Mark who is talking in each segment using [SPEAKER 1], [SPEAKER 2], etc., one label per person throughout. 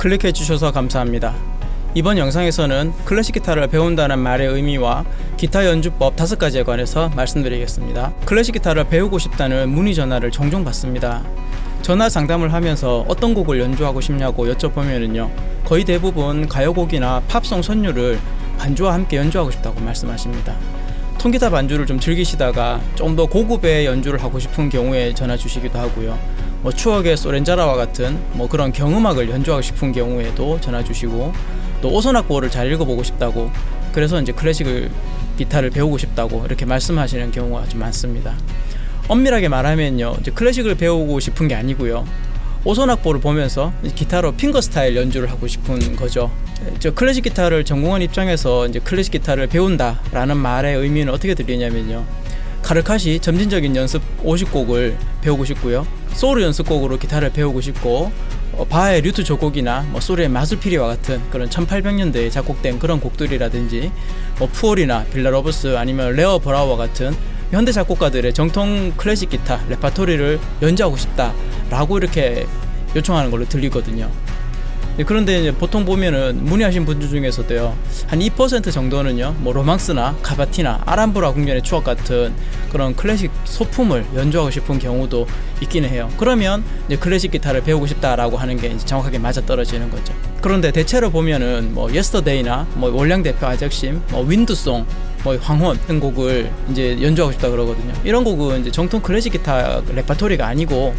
[SPEAKER 1] 클릭해 주셔서 감사합니다. 이번 영상에서는 클래식 기타를 배운다는 말의 의미와 기타 연주법 다섯 가지에 관해서 말씀드리겠습니다. 클래식 기타를 배우고 싶다는 문의 전화를 종종 받습니다. 전화 상담을 하면서 어떤 곡을 연주하고 싶냐고 여쭤보면은요. 거의 대부분 가요곡이나 팝송 선율을 반주와 함께 연주하고 싶다고 말씀하십니다. 통기타 반주를 좀 즐기시다가 좀 더 고급의 연주를 하고 싶은 경우에 전화 주시기도 하고요. 뭐 추억의 소렌자라와 같은 뭐 그런 경음악을 연주하고 싶은 경우에도 전화 주시고 또 오선악보를 잘 읽어보고 싶다고 그래서 이제 클래식을 기타를 배우고 싶다고 이렇게 말씀하시는 경우가 좀 많습니다. 엄밀하게 말하면요, 이제 클래식을 배우고 싶은 게 아니고요. 오선악보를 보면서 기타로 핑거 스타일 연주를 하고 싶은 거죠. 저 클래식 기타를 전공한 입장에서 이제 클래식 기타를 배운다 라는 말의 의미는 어떻게 들리냐면요. 카르카시 점진적인 연습 50곡을 배우고 싶고요. 소르 연습곡으로 기타를 배우고 싶고 어, 바흐의 류트 조곡이나 뭐 소르의 마술피리와 같은 그런 1800년대에 작곡된 그런 곡들이라든지 뭐 푸홀이나 빌라로보스 아니면 레오 브라우어와 같은 현대 작곡가들의 정통 클래식 기타 레파토리를 연주하고 싶다 라고 이렇게 요청하는 걸로 들리거든요. 네, 그런데 보통 보면은 문의하신 분들 중에서도요 한 2% 정도는요 뭐 로망스나 카바티나 알함브라 궁전의 추억 같은 그런 클래식 소품을 연주하고 싶은 경우도 있기는 해요. 그러면 클래식 기타를 배우고 싶다라고 하는 게 정확하게 맞아 떨어지는 거죠. 그런데 대체로 보면은 뭐 예스터데이나 뭐 월량 대표 아적심 뭐 윈드송 뭐 황혼 이런 곡을 이제 연주하고 싶다 그러거든요 이런 곡은 이제 정통 클래식 기타 레파토리가 아니고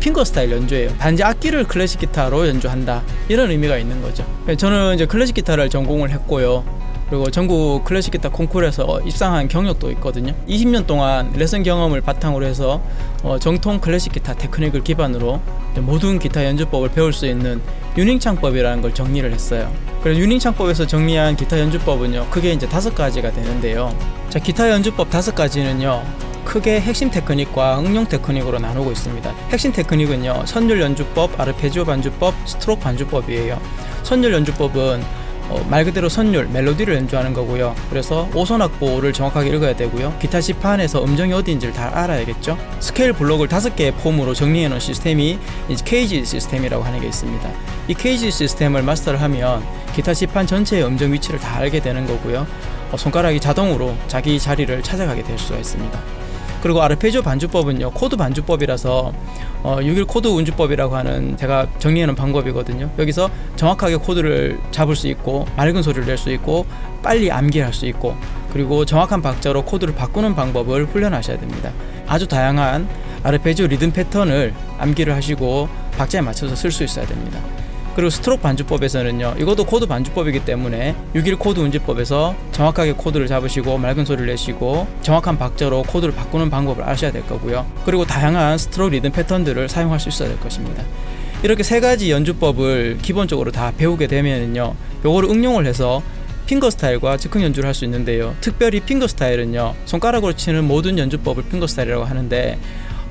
[SPEAKER 1] 핑거 스타일 연주예요. 단지 악기를 클래식 기타로 연주한다 이런 의미가 있는 거죠. 저는 이제 클래식 기타를 전공을 했고요. 그리고 전국 클래식 기타 콩쿠르에서 입상한 경력도 있거든요. 20년 동안 레슨 경험을 바탕으로 해서 어, 정통 클래식 기타 테크닉을 기반으로 모든 기타 연주법을 배울 수 있는 유닝 창법이라는 걸 정리를 했어요. 그래서 유닝 창법에서 정리한 기타 연주법은요, 크게 이제 다섯 가지가 되는데요. 자, 기타 연주법 다섯 가지는요, 크게 핵심 테크닉과 응용 테크닉으로 나누고 있습니다. 핵심 테크닉은요, 선율 연주법, 아르페지오 반주법, 스트로크 반주법이에요. 선율 연주법은 어, 말 그대로 선율, 멜로디를 연주하는 거고요. 그래서 오선악보를 정확하게 읽어야 되고요. 기타 지판에서 음정이 어디인지를 다 알아야겠죠. 스케일 블록을 다섯 개의 폼으로 정리해 놓은 시스템이 이제 시스템이라고 하는 게 있습니다. 이 KG 시스템을 마스터를 하면 기타 지판 전체의 음정 위치를 다 알게 되는 거고요. 어, 손가락이 자동으로 자기 자리를 찾아가게 될 수가 있습니다. 그리고 아르페지오 반주법은요 코드 반주법이라서 어, 6일 코드 운지법이라고 하는 제가 정리하는 방법이거든요. 여기서 정확하게 코드를 잡을 수 있고 맑은 소리를 낼 수 있고 빨리 암기할 수 있고 그리고 정확한 박자로 코드를 바꾸는 방법을 훈련하셔야 됩니다. 아주 다양한 아르페지오 리듬 패턴을 암기를 하시고 박자에 맞춰서 쓸 수 있어야 됩니다 그리고 스트로크 반주법에서는요 이것도 코드 반주법이기 때문에 6일 코드 운지법에서 정확하게 코드를 잡으시고 맑은 소리를 내시고 정확한 박자로 코드를 바꾸는 방법을 아셔야 될 거고요. 그리고 다양한 스트로크 리듬 패턴들을 사용할 수 있어야 될 것입니다. 이렇게 세 가지 연주법을 기본적으로 다 배우게 되면은요 요거를 응용을 해서 핑거 스타일과 즉흥 연주를 할 수 있는데요. 특별히 핑거 스타일은요 손가락으로 치는 모든 연주법을 핑거 스타일이라고 하는데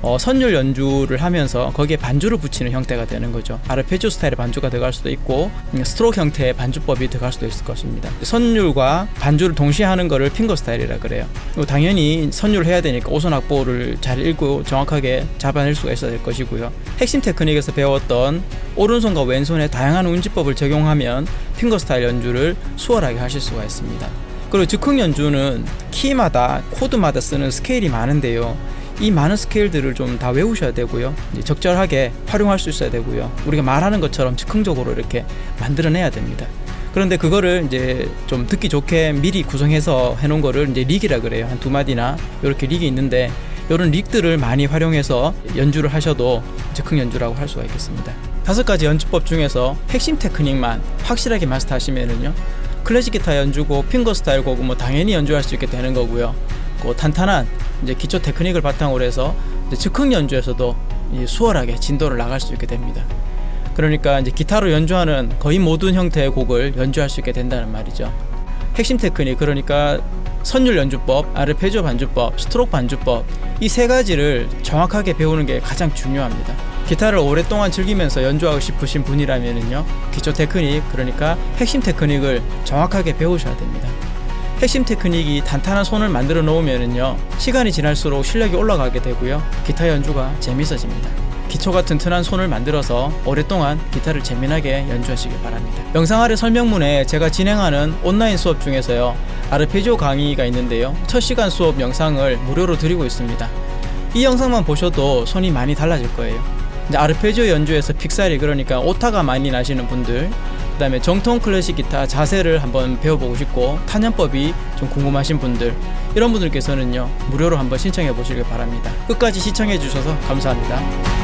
[SPEAKER 1] 어, 선율 연주를 하면서 거기에 반주를 붙이는 형태가 되는 거죠. 아르페지오 스타일의 반주가 들어갈 수도 있고 음, 스트로크 형태의 반주법이 들어갈 수도 있을 것입니다. 선율과 반주를 동시에 하는 거를 핑거 스타일이라 그래요. 당연히 선율을 해야 되니까 오선 악보를 잘 읽고 정확하게 잡아낼 수가 있어야 될 것이고요. 핵심 테크닉에서 배웠던 오른손과 왼손의 다양한 운지법을 적용하면 핑거 스타일 연주를 수월하게 하실 수가 있습니다. 그리고 즉흥 연주는 키마다 코드마다 쓰는 스케일이 많은데요. 이 많은 스케일들을 좀 다 외우셔야 되고요. 적절하게 활용할 수 있어야 되고요. 우리가 말하는 것처럼 즉흥적으로 이렇게 만들어내야 됩니다. 그런데 그거를 이제 좀 듣기 좋게 미리 구성해서 해놓은 거를 이제 릭이라 그래요. 한 두 마디나 이렇게 릭이 있는데 이런 릭들을 많이 활용해서 연주를 하셔도 즉흥 연주라고 할 수가 있겠습니다. 다섯 가지 연주법 중에서 핵심 테크닉만 확실하게 마스터하시면은요. 클래식 기타 연주고 핑거 스타일 곡은 뭐 당연히 연주할 수 있게 되는 거고요. 그 탄탄한 이제 기초 테크닉을 바탕으로 해서 즉흥 연주에서도 수월하게 진도를 나갈 수 있게 됩니다. 그러니까 이제 기타로 연주하는 거의 모든 형태의 곡을 연주할 수 있게 된다는 말이죠. 핵심 테크닉 그러니까 선율 연주법, 아르페지오 반주법, 스트로크 반주법 이 세 가지를 정확하게 배우는 게 가장 중요합니다. 기타를 오랫동안 즐기면서 연주하고 싶으신 분이라면요 기초 테크닉 그러니까 핵심 테크닉을 정확하게 배우셔야 됩니다. 핵심 테크닉이 단단한 손을 만들어 놓으면요 시간이 지날수록 실력이 올라가게 되고요 기타 연주가 재밌어집니다 기초가 튼튼한 손을 만들어서 오랫동안 기타를 재미나게 연주하시길 바랍니다. 영상 아래 설명문에 제가 진행하는 온라인 수업 중에서요 아르페지오 강의가 있는데요 첫 시간 수업 영상을 무료로 드리고 있습니다. 이 영상만 보셔도 손이 많이 달라질 거예요. 아르페지오 연주에서 픽살이 그러니까 오타가 많이 나시는 분들 그 다음에 정통 클래식 기타 자세를 한번 배워보고 싶고 탄연법이 좀 궁금하신 분들 이런 분들께서는요 무료로 한번 신청해 보시길 바랍니다. 끝까지 시청해 주셔서 감사합니다